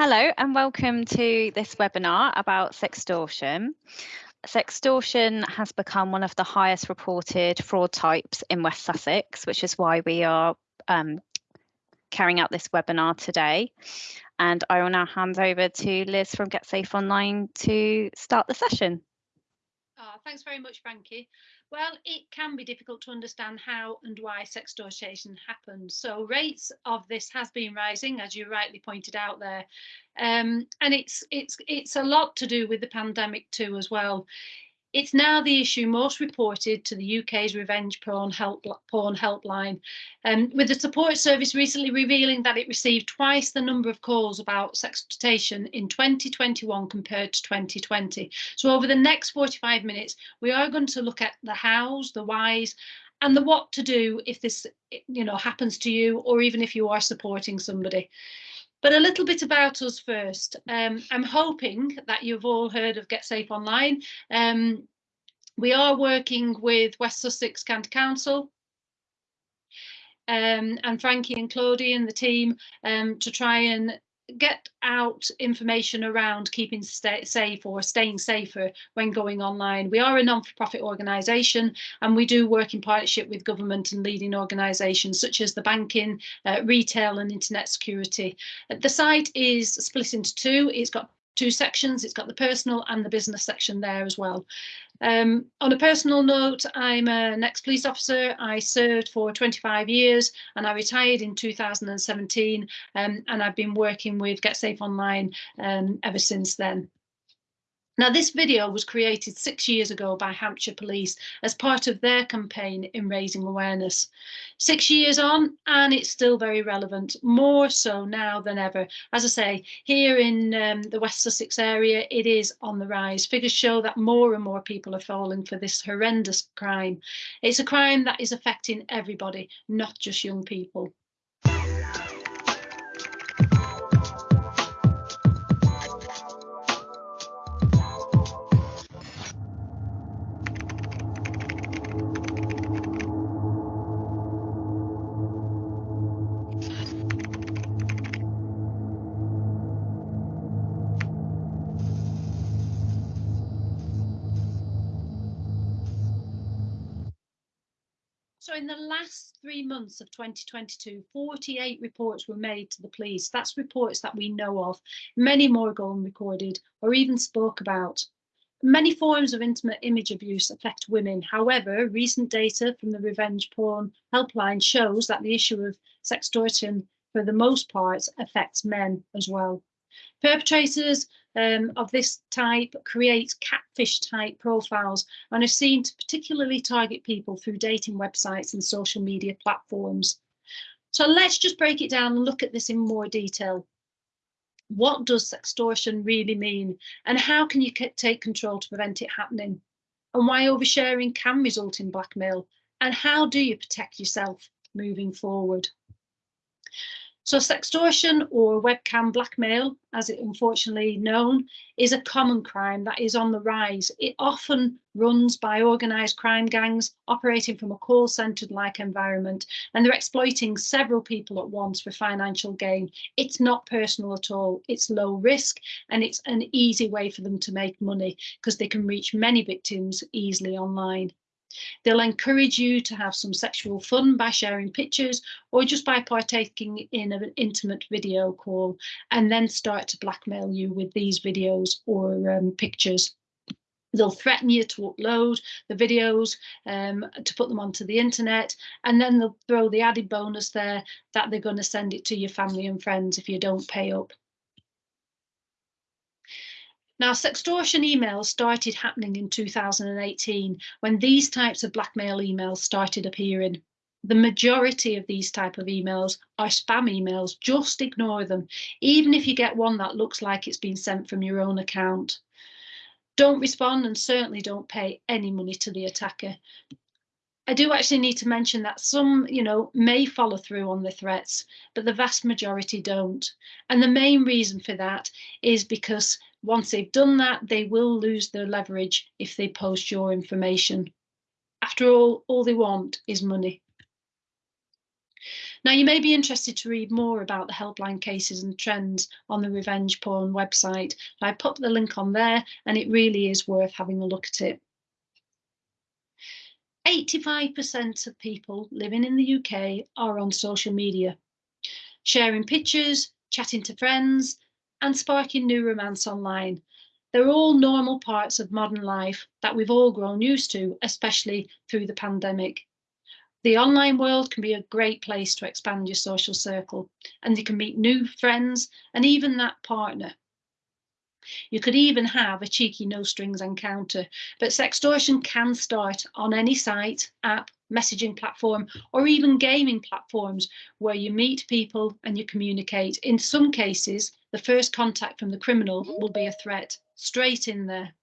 Hello and welcome to this webinar about sextortion. Sextortion has become one of the highest reported fraud types in West Sussex, which is why we are um, carrying out this webinar today. And I will now hand over to Liz from Get Safe Online to start the session. Oh, thanks very much, Frankie. Well, it can be difficult to understand how and why sextortion happens. So rates of this has been rising, as you rightly pointed out there, um, and it's it's it's a lot to do with the pandemic too as well. It's now the issue most reported to the UK's revenge porn, help, porn helpline, um, with the support service recently revealing that it received twice the number of calls about sextortion in 2021 compared to 2020. So over the next 45 minutes, we are going to look at the hows, the whys, and the what to do if this you know happens to you or even if you are supporting somebody. But a little bit about us first. Um, I'm hoping that you've all heard of Get Safe Online. Um, we are working with West Sussex County Council um, and Frankie and Claudie and the team um, to try and get out information around keeping safe or staying safer when going online. We are a non-for-profit organisation and we do work in partnership with government and leading organisations such as the banking, uh, retail and internet security. The site is split into two. It's got two sections. It's got the personal and the business section there as well. Um, on a personal note, I'm an ex-police officer. I served for 25 years and I retired in 2017 um, and I've been working with Get Safe Online um, ever since then. Now, this video was created six years ago by Hampshire Police as part of their campaign in raising awareness. Six years on, and it's still very relevant, more so now than ever. As I say, here in um, the West Sussex area, it is on the rise. Figures show that more and more people are falling for this horrendous crime. It's a crime that is affecting everybody, not just young people. In the last three months of 2022, 48 reports were made to the police. That's reports that we know of. Many more gone unrecorded or even spoke about. Many forms of intimate image abuse affect women. However, recent data from the Revenge Porn Helpline shows that the issue of sextortion, for the most part, affects men as well. Perpetrators um, of this type create catfish type profiles and are seen to particularly target people through dating websites and social media platforms. So let's just break it down and look at this in more detail. What does sextortion really mean? And how can you take control to prevent it happening? And why oversharing can result in blackmail? And how do you protect yourself moving forward? So sextortion or webcam blackmail, as it unfortunately known, is a common crime that is on the rise. It often runs by organised crime gangs operating from a call centre like environment and they're exploiting several people at once for financial gain. It's not personal at all. It's low risk and it's an easy way for them to make money because they can reach many victims easily online. They'll encourage you to have some sexual fun by sharing pictures or just by partaking in an intimate video call and then start to blackmail you with these videos or um, pictures. They'll threaten you to upload the videos um, to put them onto the internet, and then they'll throw the added bonus there that they're going to send it to your family and friends if you don't pay up. Now, sextortion emails started happening in 2018 when these types of blackmail emails started appearing. The majority of these type of emails are spam emails. Just ignore them, even if you get one that looks like it's been sent from your own account. Don't respond and certainly don't pay any money to the attacker. I do actually need to mention that some, you know, may follow through on the threats, but the vast majority don't. And the main reason for that is because once they've done that, they will lose their leverage if they post your information. After all, all they want is money. Now, you may be interested to read more about the helpline cases and trends on the Revenge Porn website. I put the link on there and it really is worth having a look at it. 85% of people living in the UK are on social media, sharing pictures, chatting to friends, and sparking new romance online. They're all normal parts of modern life that we've all grown used to, especially through the pandemic. The online world can be a great place to expand your social circle and you can meet new friends and even that partner. You could even have a cheeky no strings encounter, but sextortion can start on any site, app, messaging platform, or even gaming platforms where you meet people and you communicate. In some cases, the first contact from the criminal will be a threat straight in there.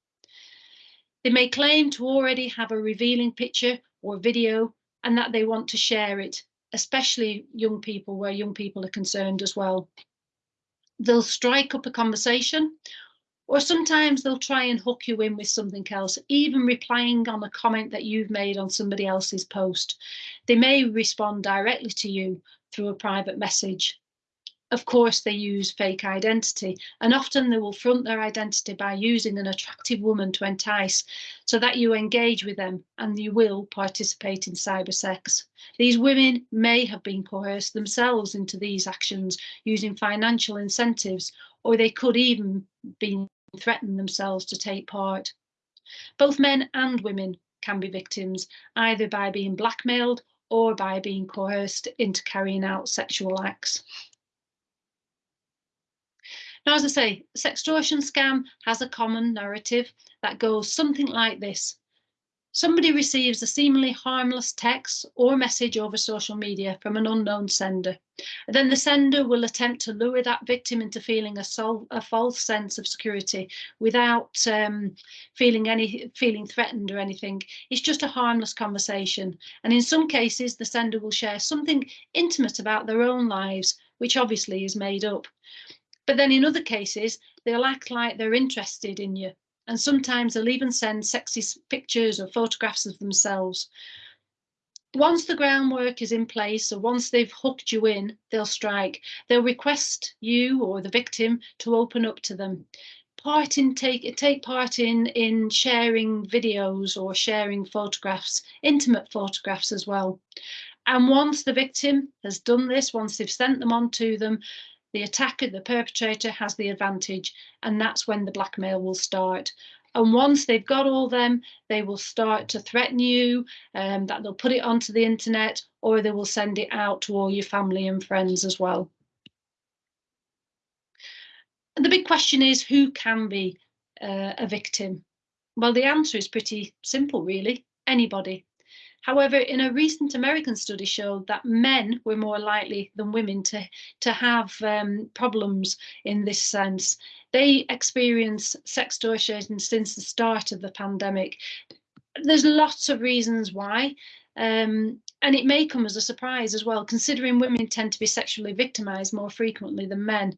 They may claim to already have a revealing picture or video and that they want to share it, especially young people, where young people are concerned as well. They'll strike up a conversation, or sometimes they'll try and hook you in with something else, even replying on a comment that you've made on somebody else's post. They may respond directly to you through a private message of course, they use fake identity, and often they will front their identity by using an attractive woman to entice, so that you engage with them and you will participate in cyber sex. These women may have been coerced themselves into these actions using financial incentives, or they could even be threatened themselves to take part. Both men and women can be victims, either by being blackmailed or by being coerced into carrying out sexual acts. Now, as I say, sextortion scam has a common narrative that goes something like this. Somebody receives a seemingly harmless text or message over social media from an unknown sender. Then the sender will attempt to lure that victim into feeling a, sol- a false sense of security without um, feeling any feeling threatened or anything. It's just a harmless conversation. And in some cases, the sender will share something intimate about their own lives, which obviously is made up. But then in other cases, they'll act like they're interested in you. And sometimes they'll even send sexy pictures or photographs of themselves. Once the groundwork is in place, or once they've hooked you in, they'll strike. They'll request you or the victim to open up to them. Part in take take part in in sharing videos or sharing photographs, intimate photographs as well. And once the victim has done this, once they've sent them on to them, the attacker, the perpetrator, has the advantage, and that's when the blackmail will start. And once they've got all them, they will start to threaten you, um, that they'll put it onto the internet, or they will send it out to all your family and friends as well. And the big question is who can be uh, a victim? Well, the answer is pretty simple, really anybody. However, in a recent American study showed that men were more likely than women to, to have um, problems in this sense. They experience sex sextortion since the start of the pandemic. There's lots of reasons why. Um, and it may come as a surprise as well, considering women tend to be sexually victimized more frequently than men.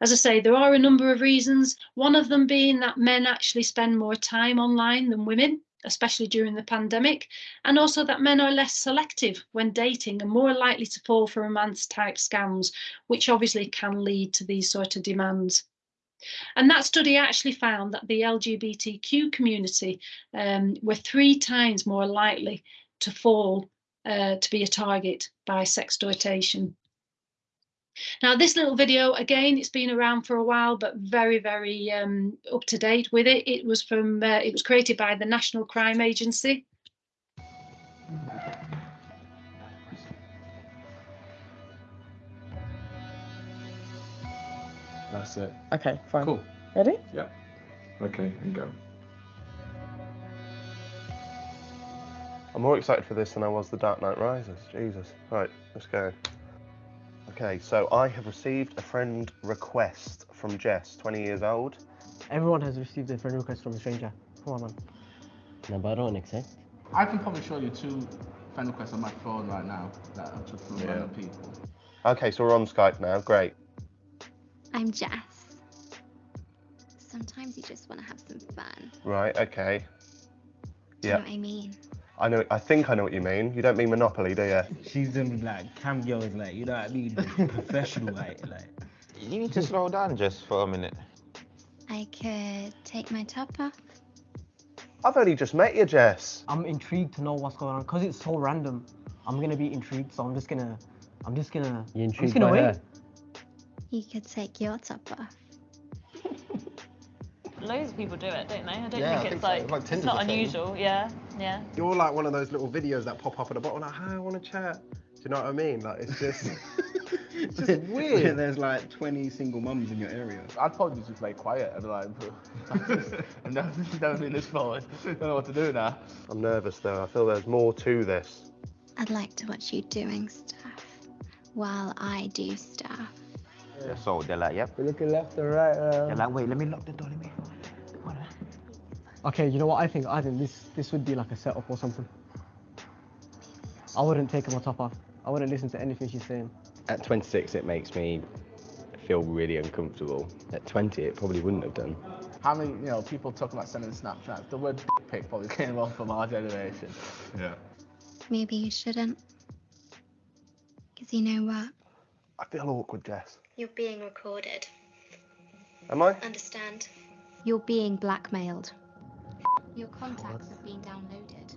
As I say, there are a number of reasons, one of them being that men actually spend more time online than women especially during the pandemic, and also that men are less selective when dating and more likely to fall for romance type scams, which obviously can lead to these sort of demands. And that study actually found that the LGBTQ community um, were three times more likely to fall uh, to be a target by sextortation. Now, this little video, again, it's been around for a while, but very, very um, up to date with it. It was from, uh, it was created by the National Crime Agency. That's it. Okay, fine. Cool. Ready? Yeah. Okay, and go. I'm more excited for this than I was The Dark Knight Rises. Jesus. Right, let's go. Okay, so I have received a friend request from Jess, 20 years old. Everyone has received a friend request from a stranger. Come on, man. No, but I don't accept. I can probably show you two friend requests on my phone right now that I took from Yeah. random people. Okay, so we're on Skype now. Great. I'm Jess. Sometimes you just want to have some fun. Right, okay. Do Yeah. You know what I mean? I know. I think I know what you mean. You don't mean Monopoly, do you? She's them like cam girls, like you know what I mean, professional, like like. You need to slow down just for a minute. I could take my top off. I've only just met you, Jess. I'm intrigued to know what's going on because it's so random. I'm gonna be intrigued, so I'm just gonna, I'm just gonna, You I'm just intrigued gonna by wait. her? You could take your top off. Loads of people do it, don't they? I don't Yeah, I think think it's so. like, It's like it's not unusual. Yeah, yeah. You're like one of those little videos that pop up at the bottom, like, hi, I want to chat. Do you know what I mean? Like, it's just. It's just weird. There's like 20 single mums in your area. I'd probably just play quiet and be like, I've never, never been this forward. Don't know what to do now. I'm nervous though. I feel there's more to this. I'd like to watch you doing stuff while I do stuff. Yeah, So they're like, yep. We're looking left and right. They're Um, like, wait, let me lock the door. Let me. What? Okay, you know what I think? I think this this would be like a setup or something. I wouldn't take my top off. I wouldn't listen to anything she's saying. At 26, it makes me feel really uncomfortable. At 20, it probably wouldn't have done. How many, you know, people talk about sending Snapchats? The word dick pic probably came off from our generation. Yeah. Maybe you shouldn't. Because you know what? I feel awkward, Jess. You're being recorded. Am I? Understand? You're being blackmailed. Your contacts have been downloaded.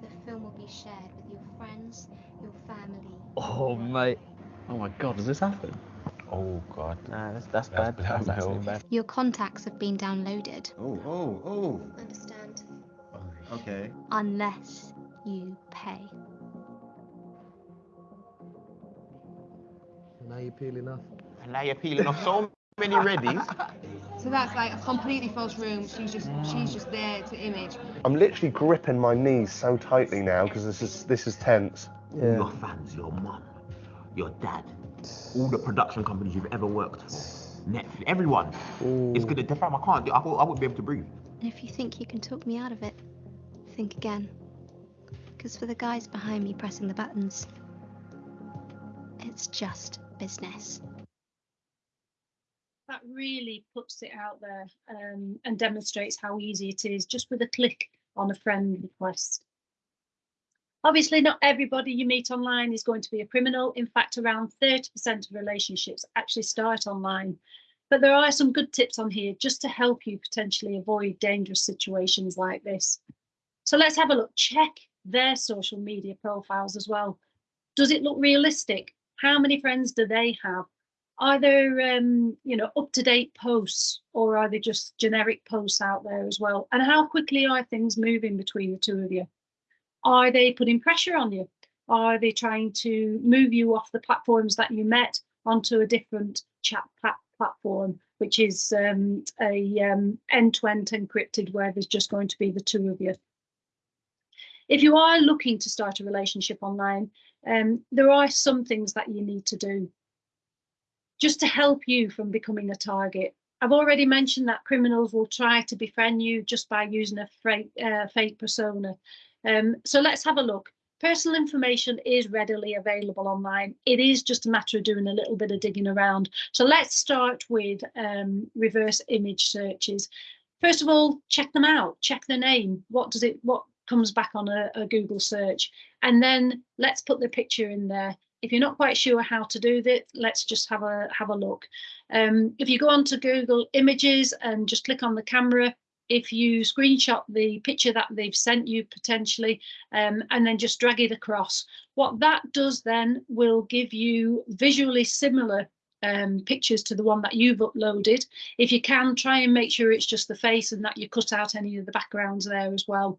The film will be shared with your friends, your family. Oh, mate. Oh my god, does this happen? Oh, God. Nah, that's, that's, That's bad. bad, That's actually bad. bad. Your contacts have been downloaded. Oh, oh, oh. Understand? Okay. Unless you pay. Now you're peeling off. And now you're peeling off so many readies. So that's like a completely false room. She's just she's just there to image. I'm literally gripping my knees so tightly now because this is this is tense. Your fans, your mum, your dad, all the production companies you've ever worked for, Netflix, everyone It's gonna. Fam, I can't. do- I, won't- I wouldn't be able to breathe. And if you think you can talk me out of it, think again. Because for the guys behind me pressing the buttons, it's just business. Really puts it out there um, and demonstrates how easy it is just with a click on a friend request. Obviously, not everybody you meet online is going to be a criminal. In fact, around 30% of relationships actually start online. But there are some good tips on here just to help you potentially avoid dangerous situations like this. So let's have a look. Check their social media profiles as well. Does it look realistic? How many friends do they have? Are there um, you know up to date posts or are they just generic posts out there as well? And how quickly are things moving between the two of you? Are they putting pressure on you? Are they trying to move you off the platforms that you met onto a different chat plat- platform which is um, a um, end-to-end encrypted where there's just going to be the two of you? If you are looking to start a relationship online um, there are some things that you need to do just to help you from becoming a target. I've already mentioned that criminals will try to befriend you just by using a fake, uh, fake persona. Um, so let's have a look. Personal information is readily available online. It is just a matter of doing a little bit of digging around. So let's start with um, reverse image searches. First of all, check them out. Check the name. What does it? What comes back on a, a Google search? And then let's put the picture in there if you're not quite sure how to do that, let's just have a have a look. Um, if you go onto Google Images and just click on the camera, if you screenshot the picture that they've sent you potentially, um, and then just drag it across, what that does then will give you visually similar um, pictures to the one that you've uploaded. If you can, try and make sure it's just the face and that you cut out any of the backgrounds there as well.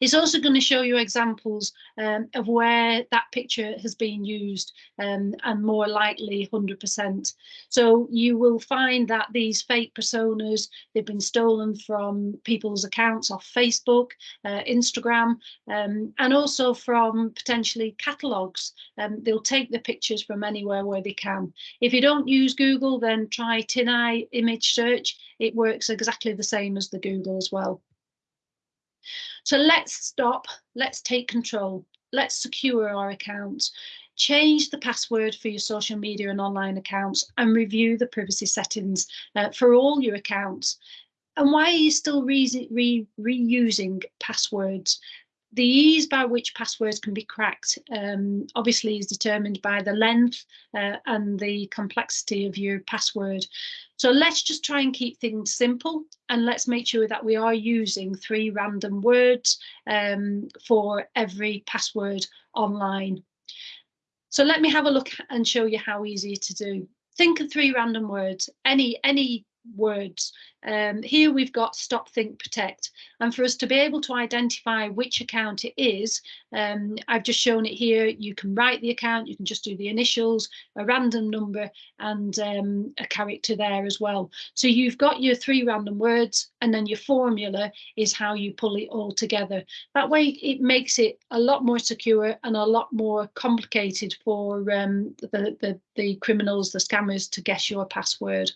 It's also going to show you examples um, of where that picture has been used um, and more likely 100%. So you will find that these fake personas, they've been stolen from people's accounts off Facebook, uh, Instagram, um, and also from potentially catalogues. Um, they'll take the pictures from anywhere where they can. If you don't use Google, then try TinEye image search. It works exactly the same as the Google as well. So let's stop, let's take control, let's secure our accounts, change the password for your social media and online accounts and review the privacy settings uh, for all your accounts. And why are you still re re reusing passwords? The ease by which passwords can be cracked um, obviously is determined by the length uh, and the complexity of your password. So let's just try and keep things simple and let's make sure that we are using three random words um, for every password online. So let me have a look and show you how easy to do. Think of three random words, any, any words. Um, here we've got stop, think, protect. And for us to be able to identify which account it is, um, I've just shown it here. You can write the account, you can just do the initials, a random number and um, a character there as well. So you've got your three random words and then your formula is how you pull it all together. That way it makes it a lot more secure and a lot more complicated for um, the, the, the criminals, the scammers to guess your password.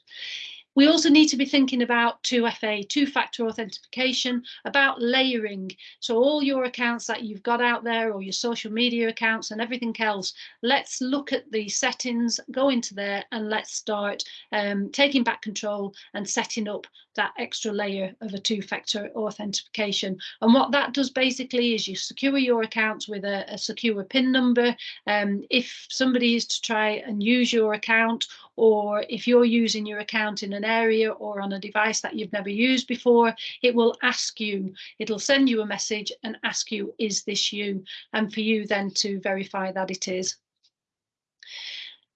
We also need to be thinking about 2FA, two-factor authentication, about layering. So all your accounts that you've got out there or your social media accounts and everything else, let's look at the settings, go into there and let's start um, taking back control and setting up that extra layer of a two-factor authentication. And what that does basically is you secure your accounts with a, a secure PIN number. Um, if somebody is to try and use your account or if you're using your account in an area or on a device that you've never used before, it will ask you, it'll send you a message and ask you, is this you? And for you then to verify that it is.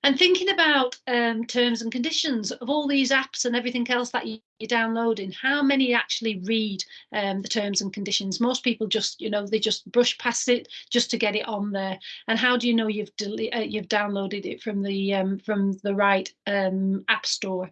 And thinking about um, terms and conditions of all these apps and everything else that you, are downloading, how many actually read um, the terms and conditions? Most people just, you know, they just brush past it just to get it on there. And how do you know you've uh, you've downloaded it from the um, from the right um, app store?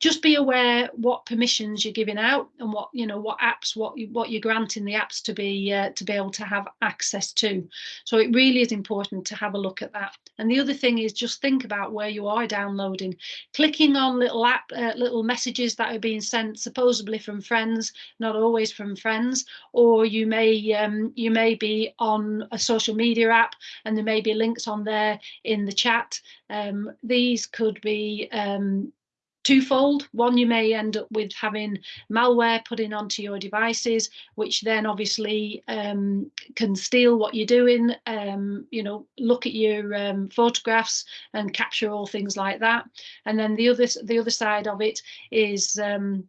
just be aware what permissions you're giving out and what you know what apps what you, what you're granting the apps to be uh, to be able to have access to so it really is important to have a look at that and the other thing is just think about where you are downloading clicking on little app uh, little messages that are being sent supposedly from friends not always from friends or you may um, you may be on a social media app and there may be links on there in the chat. Um, these could be um, twofold. One, you may end up with having malware put in onto your devices, which then obviously um, can steal what you're doing, um, you know, look at your um, photographs and capture all things like that. And then the other, the other side of it is um,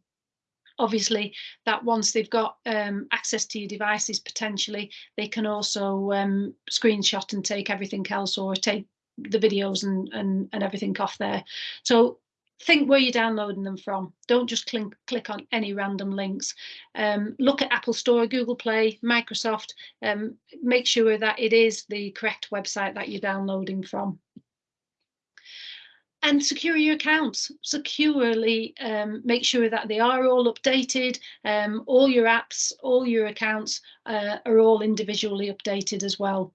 obviously that once they've got um, access to your devices potentially they can also um, screenshot and take everything else or take the videos and, and and everything off there so think where you're downloading them from. Don't just click, click on any random links. Um, look at Apple Store, Google Play, Microsoft. Um, make sure that it is the correct website that you're downloading from. And secure your accounts, securely um, make sure that they are all updated. Um, all your apps, all your accounts uh, are all individually updated as well.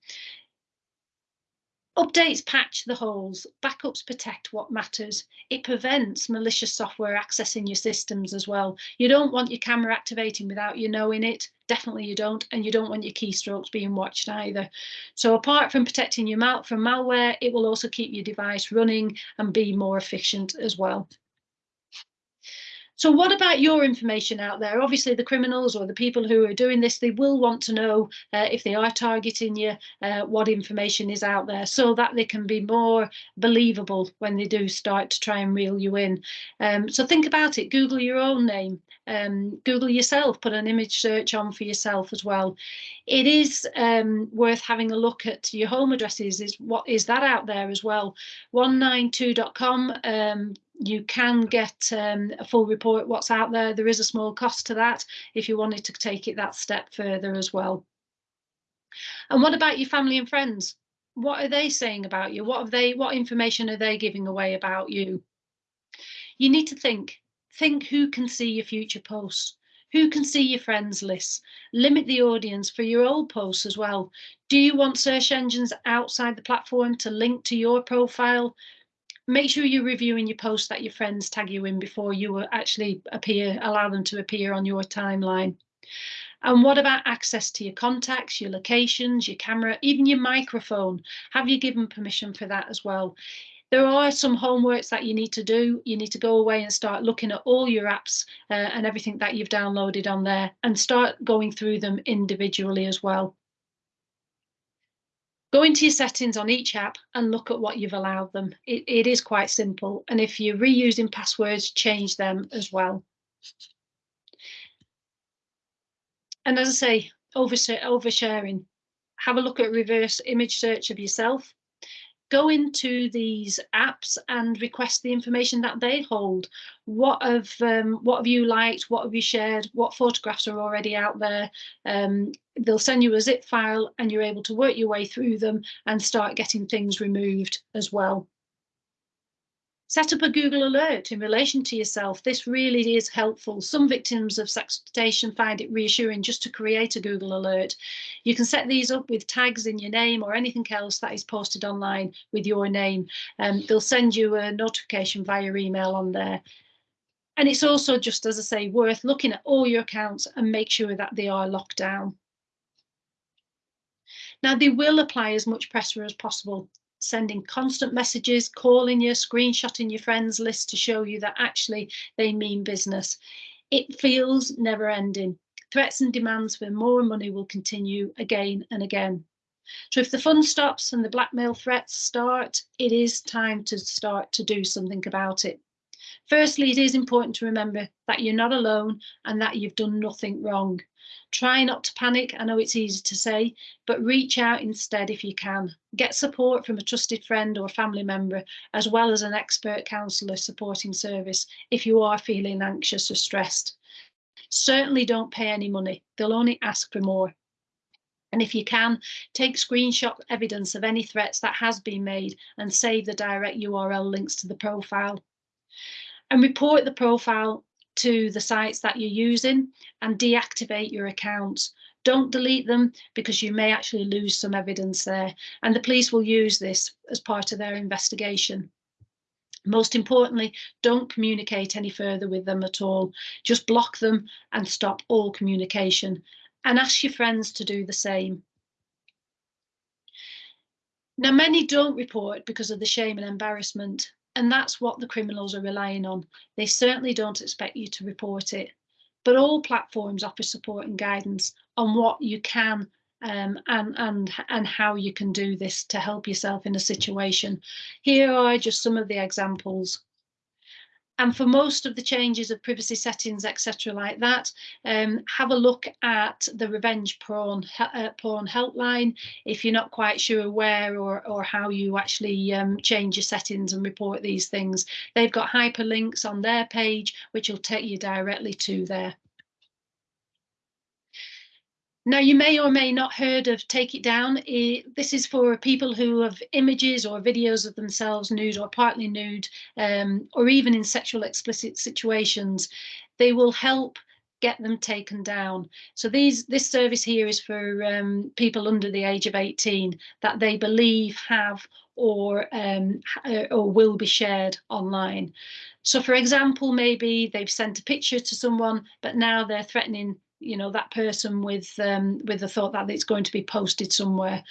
Updates patch the holes, backups protect what matters. It prevents malicious software accessing your systems as well. You don't want your camera activating without you knowing it. Definitely you don't. And you don't want your keystrokes being watched either. So apart from protecting your mouth from malware, it will also keep your device running and be more efficient as well. So what about your information out there? Obviously, the criminals or the people who are doing this, they will want to know uh, if they are targeting you, uh, what information is out there so that they can be more believable when they do start to try and reel you in. Um, so think about it, Google your own name, um, Google yourself, put an image search on for yourself as well. It is um, worth having a look at your home addresses, is what is that out there as well. 192.com, um, you can get um, a full report what's out there. There is a small cost to that if you wanted to take it that step further as well. And what about your family and friends? What are they saying about you? What have they what information are they giving away about you? You need to think. Think who can see your future posts. Who can see your friends lists? Limit the audience for your old posts as well. Do you want search engines outside the platform to link to your profile? Make sure you're reviewing your posts that your friends tag you in before you actually appear, allow them to appear on your timeline. And what about access to your contacts, your locations, your camera, even your microphone? Have you given permission for that as well? There are some homeworks that you need to do. You need to go away and start looking at all your apps uh, and everything that you've downloaded on there and start going through them individually as well. Go into your settings on each app and look at what you've allowed them. It, it is quite simple. And if you're reusing passwords, change them as well. And as I say, oversharing. Have a look at reverse image search of yourself go into these apps and request the information that they hold. What have um, what have you liked? What have you shared? What photographs are already out there? Um, they'll send you a zip file and you're able to work your way through them and start getting things removed as well. Set up a Google alert in relation to yourself. This really is helpful. Some victims of sexploitation find it reassuring just to create a Google alert. You can set these up with tags in your name or anything else that is posted online with your name. Um, they'll send you a notification via email on there. And it's also just, as I say, worth looking at all your accounts and make sure that they are locked down. Now, they will apply as much pressure as possible sending constant messages, calling you, screenshotting your friends list to show you that actually they mean business. It feels never ending. Threats and demands for more money will continue again and again. So if the fun stops and the blackmail threats start, it is time to start to do something about it. Firstly, it is important to remember that you're not alone and that you've done nothing wrong. Try not to panic. I know it's easy to say, but reach out instead if you can. Get support from a trusted friend or family member, as well as an expert counsellor supporting service if you are feeling anxious or stressed. Certainly don't pay any money. They'll only ask for more. And if you can, take screenshot evidence of any threats that has been made and save the direct URL links to the profile. And report the profile to the sites that you're using and deactivate your accounts. Don't delete them because you may actually lose some evidence there. And the police will use this as part of their investigation. Most importantly, don't communicate any further with them at all. Just block them and stop all communication and ask your friends to do the same. Now, many don't report because of the shame and embarrassment. And that's what the criminals are relying on. They certainly don't expect you to report it. But all platforms offer support and guidance on what you can um, and, and, and how you can do this to help yourself in a situation. Here are just some of the examples. And for most of the changes of privacy settings, etc., like that, um, have a look at the revenge porn uh, porn helpline if you're not quite sure where or or how you actually um, change your settings and report these things. They've got hyperlinks on their page, which will take you directly to there. Now, you may or may not heard of Take It Down. This is for people who have images or videos of themselves nude or partly nude, um, or even in sexual explicit situations. They will help get them taken down. So these this service here is for um, people under the age of 18 that they believe have or um, uh, or will be shared online. So for example, maybe they've sent a picture to someone, but now they're threatening you know that person with um, with the thought that it's going to be posted somewhere.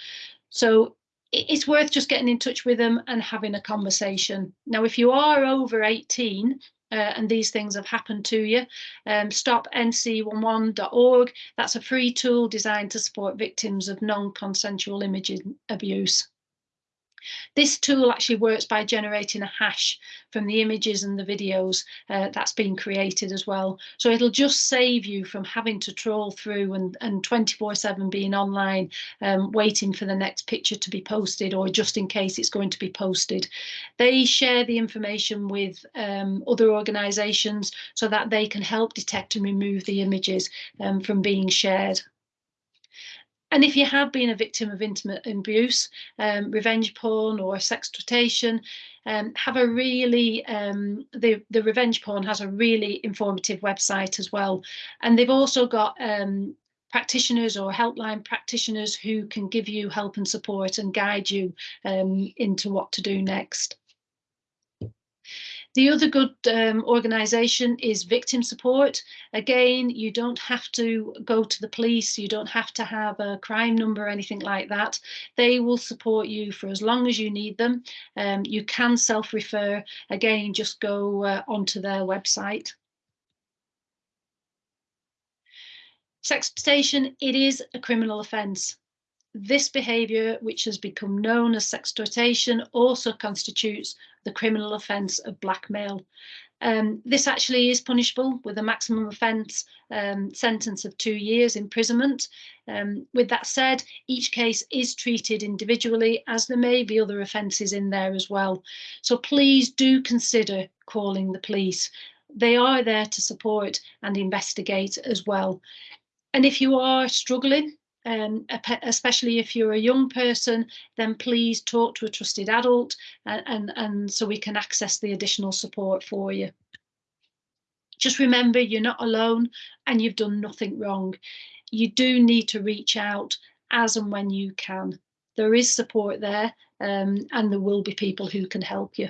So it's worth just getting in touch with them and having a conversation. Now, if you are over 18 uh, and these things have happened to you, um, stopnc11.org. That's a free tool designed to support victims of non-consensual imaging abuse. This tool actually works by generating a hash from the images and the videos uh, that's been created as well. So it'll just save you from having to troll through and, and 24 7 being online, um, waiting for the next picture to be posted or just in case it's going to be posted. They share the information with um, other organisations so that they can help detect and remove the images um, from being shared. And if you have been a victim of intimate abuse, um, revenge porn or sexploitation, um, have a really, um, the, the revenge porn has a really informative website as well. And they've also got um, practitioners or helpline practitioners who can give you help and support and guide you um, into what to do next. The other good um, organisation is victim support. Again, you don't have to go to the police, you don't have to have a crime number or anything like that. They will support you for as long as you need them. Um, you can self-refer. Again, just go uh, onto their website. Sexploitation, it is a criminal offence. This behaviour, which has become known as sextortation, also constitutes the criminal offence of blackmail. Um, this actually is punishable with a maximum offence um, sentence of two years imprisonment. Um, with that said, each case is treated individually as there may be other offences in there as well. So please do consider calling the police. They are there to support and investigate as well. And if you are struggling, um, especially if you're a young person, then please talk to a trusted adult and, and, and so we can access the additional support for you. Just remember you're not alone and you've done nothing wrong. You do need to reach out as and when you can. There is support there um, and there will be people who can help you.